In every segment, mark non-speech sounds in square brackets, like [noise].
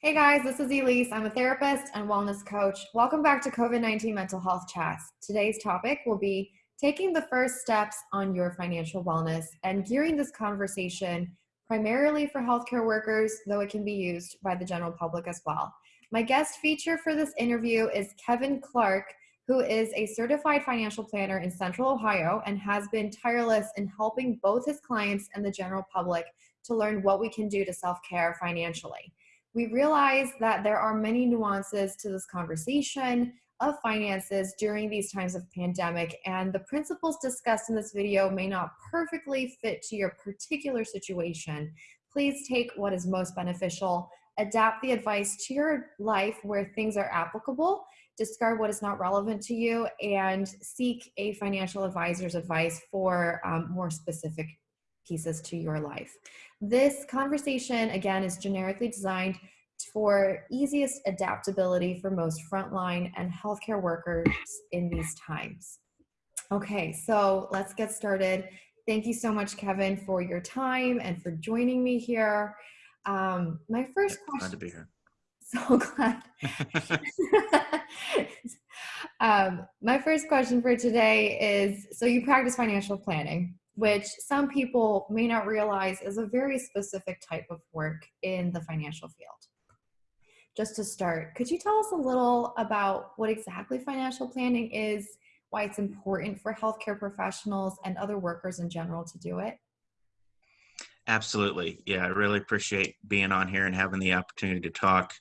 Hey guys, this is Elise. I'm a therapist and wellness coach. Welcome back to COVID 19 Mental Health Chats. Today's topic will be taking the first steps on your financial wellness and gearing this conversation primarily for healthcare workers, though it can be used by the general public as well. My guest feature for this interview is Kevin Clark, who is a certified financial planner in Central Ohio and has been tireless in helping both his clients and the general public to learn what we can do to self care financially we realize that there are many nuances to this conversation of finances during these times of pandemic and the principles discussed in this video may not perfectly fit to your particular situation. Please take what is most beneficial, adapt the advice to your life where things are applicable, discard what is not relevant to you, and seek a financial advisor's advice for um, more specific pieces to your life. This conversation, again, is generically designed for easiest adaptability for most frontline and healthcare workers in these times. Okay, so let's get started. Thank you so much, Kevin, for your time and for joining me here. Um, my first question. Glad to be here. [laughs] So glad. [laughs] um, my first question for today is so you practice financial planning which some people may not realize is a very specific type of work in the financial field. Just to start, could you tell us a little about what exactly financial planning is, why it's important for healthcare professionals and other workers in general to do it? Absolutely. Yeah, I really appreciate being on here and having the opportunity to talk.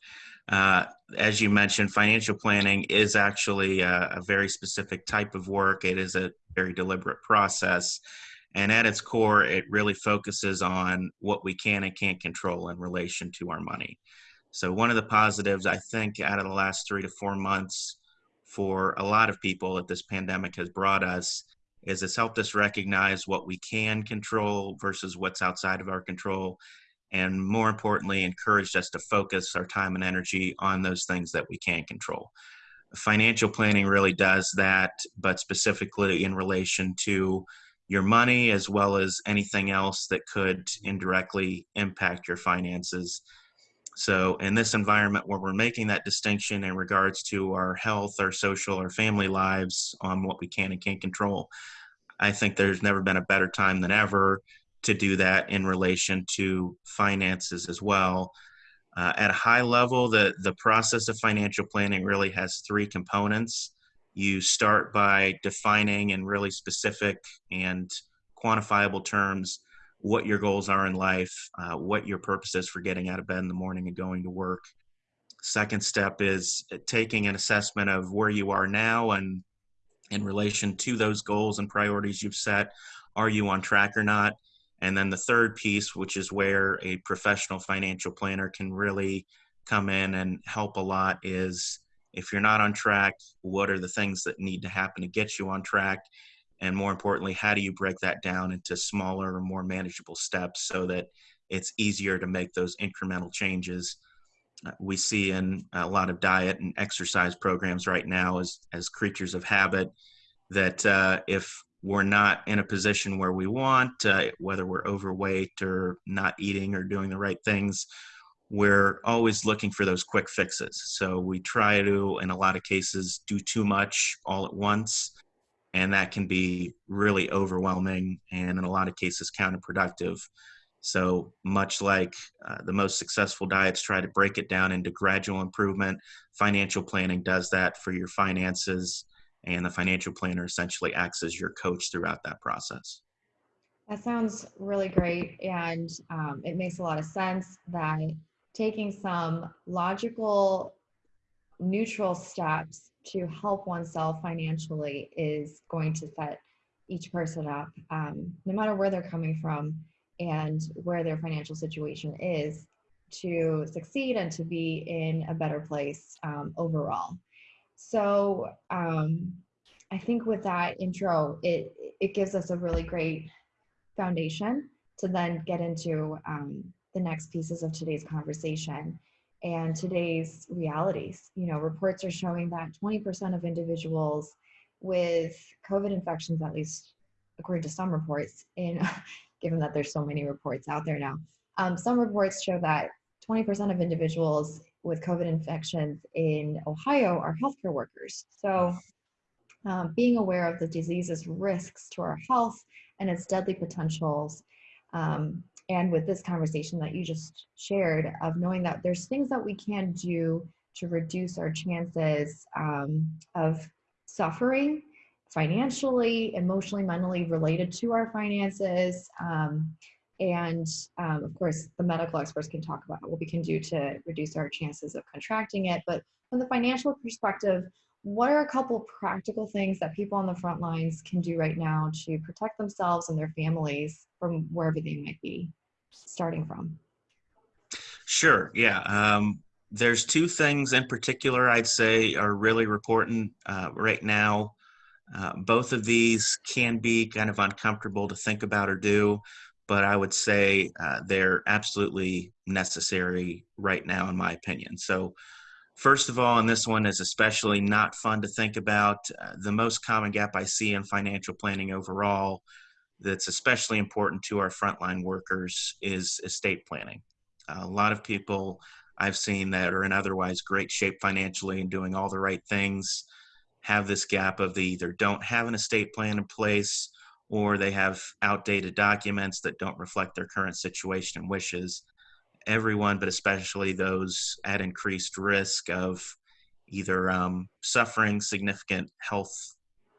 Uh, as you mentioned, financial planning is actually a, a, very specific type of work. It is a very deliberate process. And at its core, it really focuses on what we can and can't control in relation to our money. So, one of the positives I think out of the last three to four months for a lot of people that this pandemic has brought us is it's helped us recognize what we can control versus what's outside of our control. And more importantly, encouraged us to focus our time and energy on those things that we can control. Financial planning really does that, but specifically in relation to your money as well as anything else that could indirectly impact your finances. So, in this environment where we're making that distinction in regards to our health, our social, our family lives on what we can and can't control, I think there's never been a better time than ever to do that in relation to finances as well. Uh, at a high level, the, the process of financial planning really has three components you start by defining in really specific and quantifiable terms what your goals are in life, uh, what your purpose is for getting out of bed in the morning and going to work. Second step is taking an assessment of where you are now and in relation to those goals and priorities you've set. Are you on track or not? And then the third piece, which is where a professional financial planner can really come in and help a lot, is if you're not on track, what are the things that need to happen to get you on track? And more importantly, how do you break that down into smaller or more manageable steps so that it's easier to make those incremental changes? Uh, we see in a lot of diet and exercise programs right now as, as creatures of habit that uh, if we're not in a position where we want, uh, whether we're overweight or not eating or doing the right things, we're always looking for those quick fixes. So we try to, in a lot of cases, do too much all at once. And that can be really overwhelming and, in a lot of cases, counterproductive. So, much like uh, the most successful diets try to break it down into gradual improvement, financial planning does that for your finances. And the financial planner essentially acts as your coach throughout that process. That sounds really great. And um, it makes a lot of sense that taking some logical, neutral steps to help oneself financially is going to set each person up, um, no matter where they're coming from and where their financial situation is, to succeed and to be in a better place um, overall. So um, I think with that intro, it it gives us a really great foundation to then get into um, the next pieces of today's conversation and today's realities. You know, reports are showing that 20% of individuals with COVID infections, at least according to some reports, in [laughs] given that there's so many reports out there now, um, some reports show that 20% of individuals with COVID infections in Ohio are healthcare workers. So, um, being aware of the disease's risks to our health and its deadly potentials, um, and with this conversation that you just shared of knowing that there's things that we can do to reduce our chances um, of suffering financially, emotionally, mentally related to our finances. Um, and um, of course, the medical experts can talk about what we can do to reduce our chances of contracting it. But from the financial perspective, what are a couple practical things that people on the front lines can do right now to protect themselves and their families from wherever they might be starting from? Sure. Yeah. Um, there's two things in particular I'd say are really important uh, right now. Uh, both of these can be kind of uncomfortable to think about or do, but I would say uh, they're absolutely necessary right now, in my opinion. So, first of all, and this one is especially not fun to think about, uh, the most common gap I see in financial planning overall that's especially important to our frontline workers is estate planning. a lot of people I've seen that are in otherwise great shape financially and doing all the right things have this gap of they either don't have an estate plan in place or they have outdated documents that don't reflect their current situation and wishes. Everyone, but especially those at increased risk of either um, suffering significant health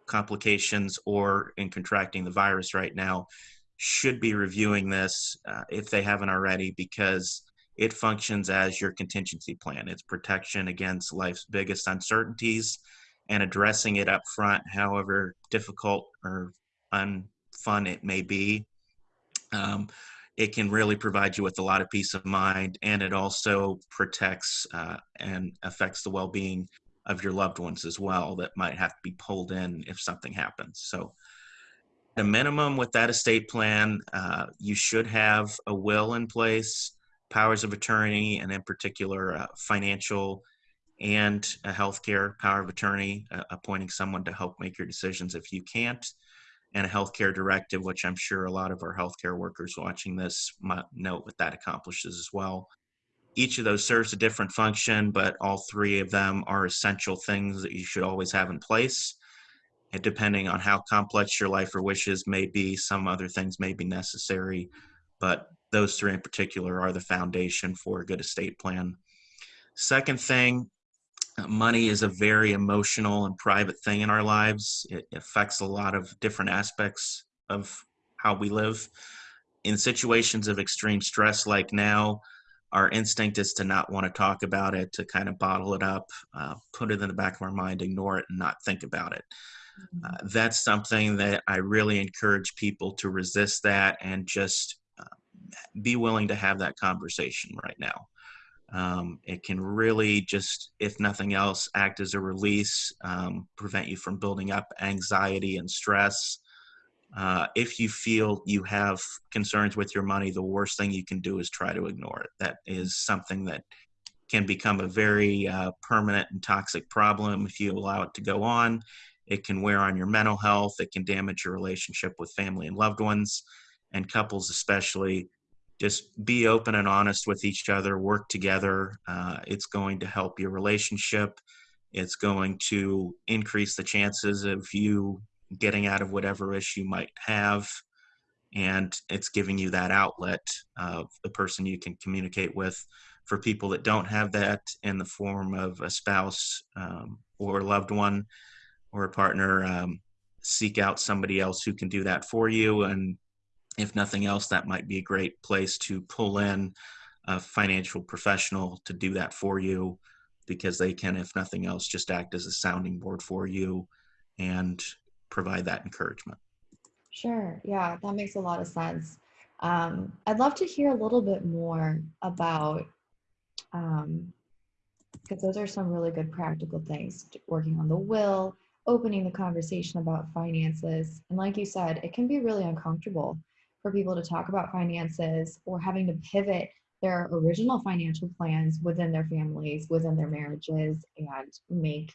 complications or in contracting the virus right now, should be reviewing this uh, if they haven't already because it functions as your contingency plan. It's protection against life's biggest uncertainties and addressing it up front, however difficult or unfun it may be. Um, it can really provide you with a lot of peace of mind, and it also protects uh, and affects the well being of your loved ones as well that might have to be pulled in if something happens. So, at a minimum, with that estate plan, uh, you should have a will in place, powers of attorney, and in particular, uh, financial and a healthcare power of attorney, uh, appointing someone to help make your decisions if you can't, and a healthcare directive, which I'm sure a lot of our healthcare workers watching this might note what that accomplishes as well. Each of those serves a different function, but all three of them are essential things that you should always have in place. And depending on how complex your life or wishes may be, some other things may be necessary, but those three in particular are the foundation for a good estate plan. Second thing money is a very emotional and private thing in our lives. It affects a lot of different aspects of how we live. In situations of extreme stress like now, our instinct is to not want to talk about it, to kind of bottle it up, uh, put it in the back of our mind, ignore it, and not think about it. Mm-hmm. Uh, that's something that I really encourage people to resist that and just uh, be willing to have that conversation right now. Um, it can really just, if nothing else, act as a release, um, prevent you from building up anxiety and stress. Uh, if you feel you have concerns with your money, the worst thing you can do is try to ignore it. That is something that can become a very uh, permanent and toxic problem if you allow it to go on. It can wear on your mental health, it can damage your relationship with family and loved ones, and couples, especially just be open and honest with each other, work together. Uh, it's going to help your relationship. It's going to increase the chances of you getting out of whatever issue you might have. And it's giving you that outlet of the person you can communicate with. For people that don't have that in the form of a spouse um, or a loved one or a partner, um, seek out somebody else who can do that for you and if nothing else, that might be a great place to pull in a financial professional to do that for you because they can, if nothing else, just act as a sounding board for you and provide that encouragement. Sure. Yeah, that makes a lot of sense. Um, I'd love to hear a little bit more about, um, because those are some really good practical things working on the will, opening the conversation about finances. And like you said, it can be really uncomfortable for people to talk about finances or having to pivot their original financial plans within their families, within their marriages, and make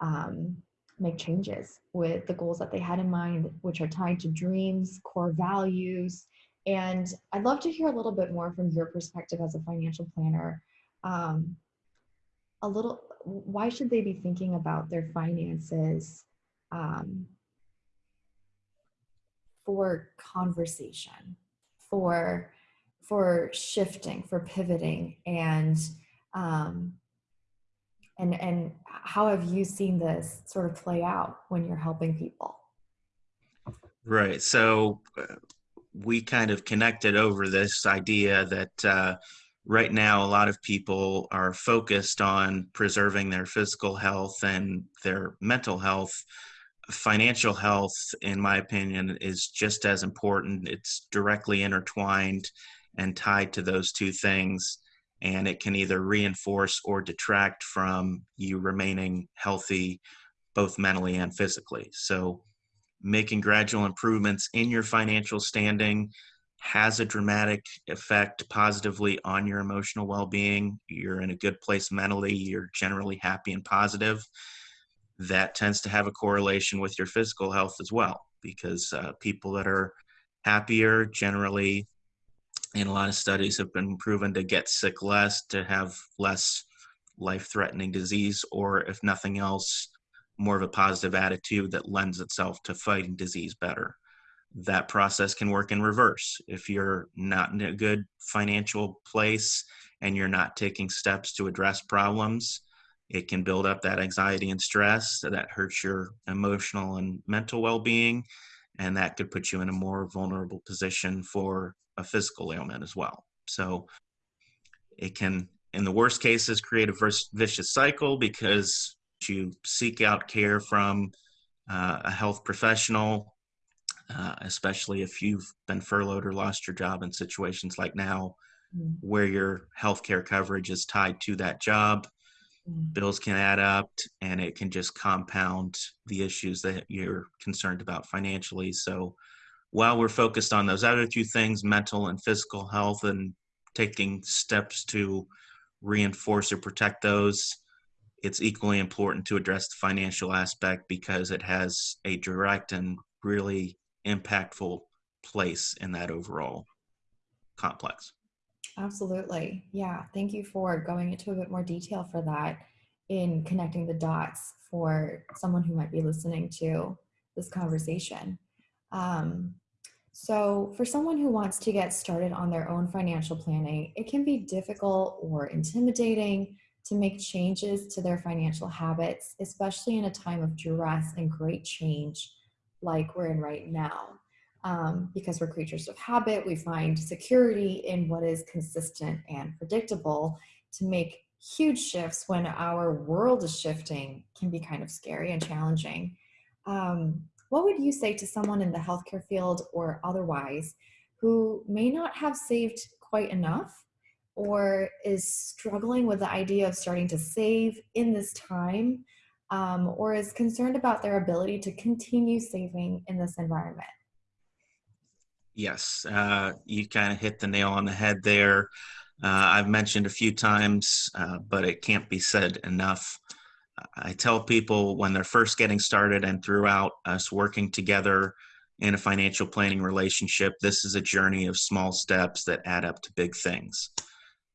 um, make changes with the goals that they had in mind, which are tied to dreams, core values, And I'd love to hear a little bit more from your perspective as a financial planner. Um, a little, why should they be thinking about their finances um, for conversation, for for shifting, for pivoting, and um, and and how have you seen this sort of play out when you're helping people? Right. So uh, we kind of connected over this idea that uh, right now a lot of people are focused on preserving their physical health and their mental health financial health in my opinion is just as important it's directly intertwined and tied to those two things and it can either reinforce or detract from you remaining healthy both mentally and physically. So making gradual improvements in your financial standing has a dramatic effect positively on your emotional well-being. You're in a good place mentally you're generally happy and positive. That tends to have a correlation with your physical health as well because uh, people that are happier generally in a lot of studies have been proven to get sick less to have less life-threatening disease or if nothing else more of a positive attitude that lends itself to fighting disease better that process can work in reverse. If you're not in a good financial place and you're not taking steps to address problems, it can build up that anxiety and stress that hurts your emotional and mental well being. And that could put you in a more vulnerable position for a physical ailment as well. So it can, in the worst cases, create a vicious cycle because you seek out care from uh, a health professional uh, especially if you've been furloughed or lost your job in situations like now mm. where your healthcare coverage is tied to that job. Mm. Bills can add up and it can just compound the issues that you're concerned about financially. So while we're focused on those other two things, mental and physical health, and taking steps to reinforce or protect those, it's equally important to address the financial aspect because it has a direct and really impactful place in that overall complex. Absolutely. Yeah. Thank you for going into a bit more detail for that in connecting the dots for someone who might be listening to this conversation. Um, so, for someone who wants to get started on their own financial planning, it can be difficult or intimidating to make changes to their financial habits, especially in a time of duress and great change like we're in right now. Um, because we're creatures of habit, we find security in what is consistent and predictable. To make huge shifts when our world is shifting can be kind of scary and challenging. Um, what would you say to someone in the healthcare field or otherwise who may not have saved quite enough or is struggling with the idea of starting to save in this time um, or is concerned about their ability to continue saving in this environment? Yes, uh, you kind of hit the nail on the head there. Uh, I've mentioned a few times, uh, but it can't be said enough. I tell people when they're first getting started and throughout us working together in a financial planning relationship, this is a journey of small steps that add up to big things.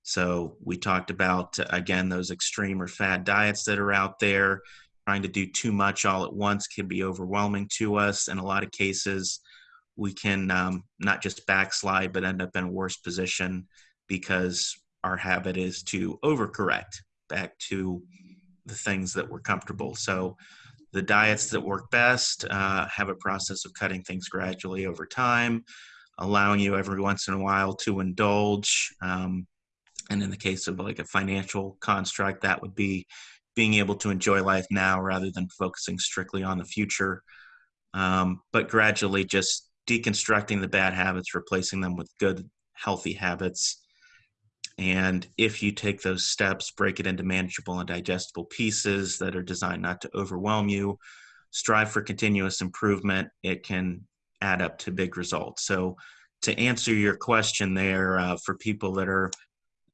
So we talked about, again, those extreme or fad diets that are out there trying to do too much all at once can be overwhelming to us. In a lot of cases, we can um, not just backslide, but end up in a worse position because our habit is to overcorrect back to the things that we're comfortable. So, the diets that work best uh, have a process of cutting things gradually over time, allowing you every once in a while to indulge. Um, and in the case of like a financial construct, that would be being able to enjoy life now rather than focusing strictly on the future. Um, but gradually just deconstructing the bad habits, replacing them with good, healthy habits. And if you take those steps, break it into manageable and digestible pieces that are designed not to overwhelm you, strive for continuous improvement, it can add up to big results. So, to answer your question there, uh, for people that are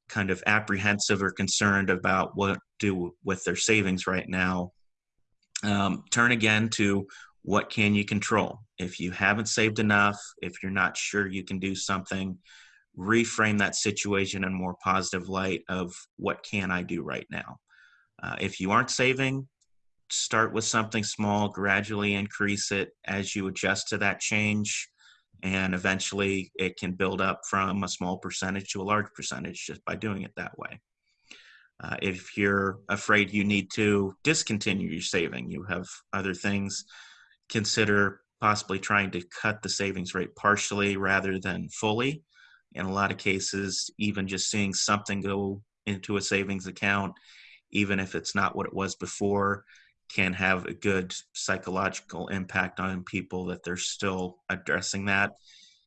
kind of apprehensive or concerned about what do with their savings right now, um, turn again to what can you control? If you haven't saved enough, if you're not sure you can do something, reframe that situation in more positive light of what can I do right now? Uh, if you aren't saving, start with something small, gradually increase it as you adjust to that change. And eventually it can build up from a small percentage to a large percentage just by doing it that way. Uh, if you're afraid you need to discontinue your saving, you have other things, consider possibly trying to cut the savings rate partially rather than fully. In a lot of cases, even just seeing something go into a savings account, even if it's not what it was before, can have a good psychological impact on people that they're still addressing that.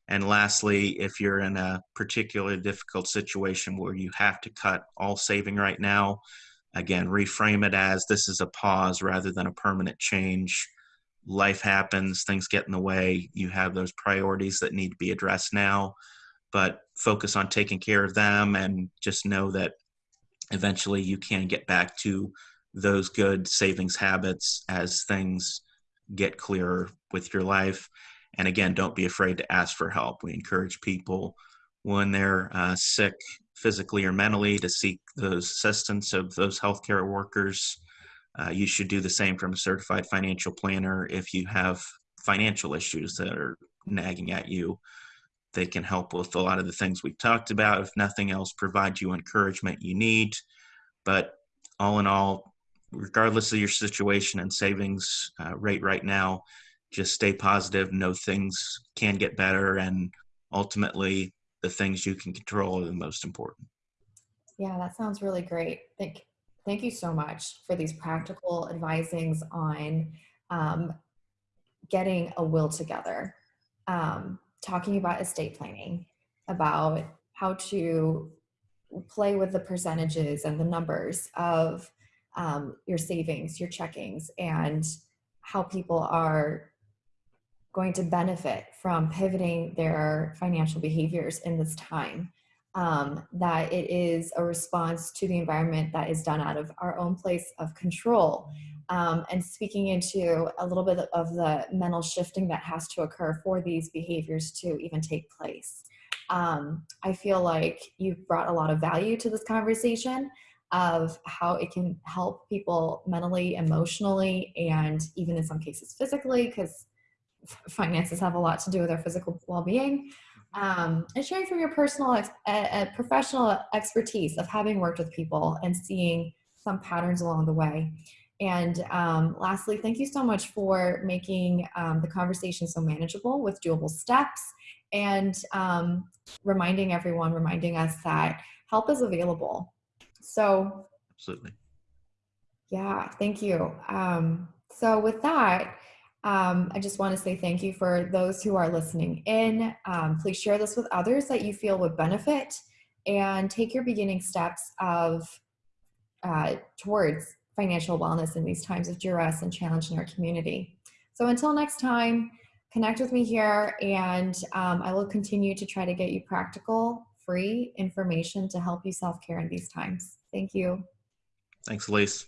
And lastly, if you're in a particularly difficult situation where you have to cut all saving right now, again, reframe it as this is a pause rather than a permanent change. Life happens, things get in the way. You have those priorities that need to be addressed now, but focus on taking care of them and just know that eventually you can get back to those good savings habits as things get clearer with your life. And again, don't be afraid to ask for help. We encourage people when they're uh, sick physically or mentally to seek the assistance of those healthcare workers. Uh, you should do the same from a certified financial planner if you have financial issues that are nagging at you. They can help with a lot of the things we've talked about. If nothing else, provide you encouragement you need. But all in all, regardless of your situation and savings uh, rate right now, just stay positive. Know things can get better, and ultimately, the things you can control are the most important. Yeah, that sounds really great. Thank, thank you so much for these practical advisings on um, getting a will together, um, talking about estate planning, about how to play with the percentages and the numbers of um, your savings, your checkings, and how people are going to benefit from pivoting their financial behaviors in this time. Um, that it is a response to the environment that is done out of our own place of control. Um, and speaking into a little bit of the mental shifting that has to occur for these behaviors to even take place. Um, I feel like you've brought a lot of value to this conversation of how it can help people mentally, emotionally, and even in some cases physically, because finances have a lot to do with our physical well-being. Um, and sharing from your personal, ex- uh, professional expertise of having worked with people and seeing some patterns along the way. And um, lastly, thank you so much for making um, the conversation so manageable with doable steps and um, reminding everyone, reminding us that help is available. So, absolutely. Yeah, thank you. Um, so, with that, um, I just want to say thank you for those who are listening in. Um, please share this with others that you feel would benefit and take your beginning steps of uh, towards financial wellness in these times of duress and challenge in our community. So until next time, connect with me here and um, I will continue to try to get you practical, free information to help you self-care in these times. Thank you. Thanks, Elise.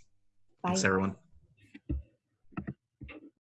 Bye. Thanks, everyone.